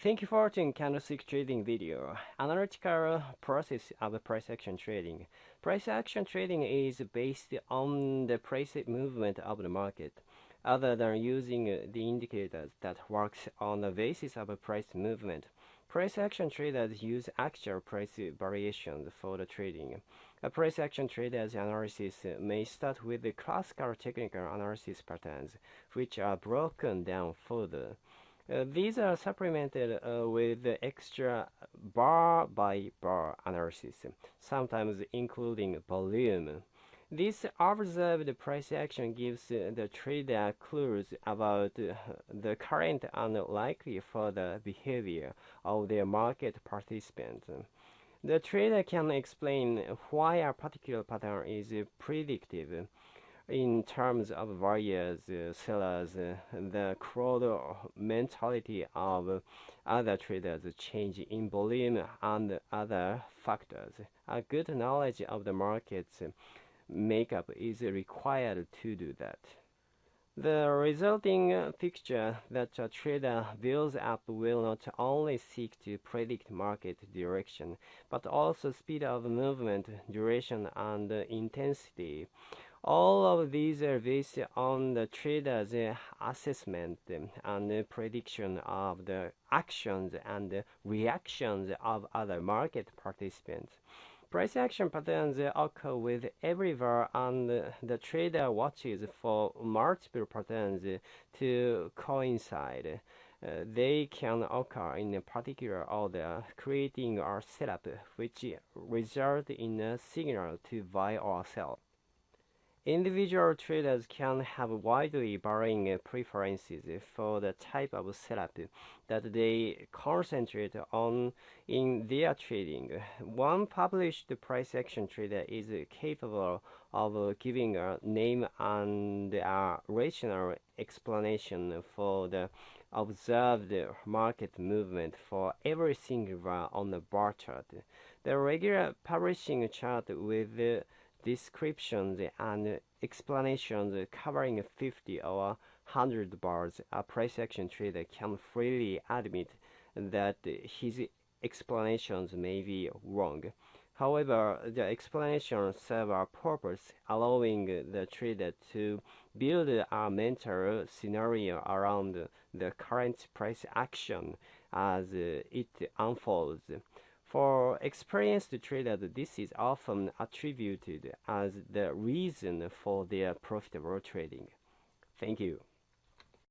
Thank you for watching candlestick trading video. Analytical process of price action trading. Price action trading is based on the price movement of the market, other than using the indicators that works on the basis of a price movement. Price action traders use actual price variations for the trading. A price action trader's analysis may start with the classical technical analysis patterns, which are broken down further. Uh, these are supplemented uh, with extra bar by bar analysis, sometimes including volume. This observed price action gives the trader clues about the current and likely further behavior of their market participants. The trader can explain why a particular pattern is predictive in terms of various uh, sellers, uh, the crowd mentality of other traders change in volume and other factors. A good knowledge of the market's makeup is required to do that. The resulting picture that a trader builds up will not only seek to predict market direction, but also speed of movement, duration, and intensity. All of these are based on the trader's assessment and prediction of the actions and reactions of other market participants. Price action patterns occur with everywhere and the trader watches for multiple patterns to coincide. Uh, they can occur in a particular order, creating a setup which result in a signal to buy or sell. Individual traders can have widely varying preferences for the type of setup that they concentrate on in their trading. One published price action trader is capable of giving a name and a rational explanation for the observed market movement for every single one on the bar chart. The regular publishing chart with descriptions and explanations covering 50 or 100 bars, a price action trader can freely admit that his explanations may be wrong. However, the explanations serve a purpose, allowing the trader to build a mental scenario around the current price action as it unfolds. For experienced traders, this is often attributed as the reason for their profitable trading. Thank you.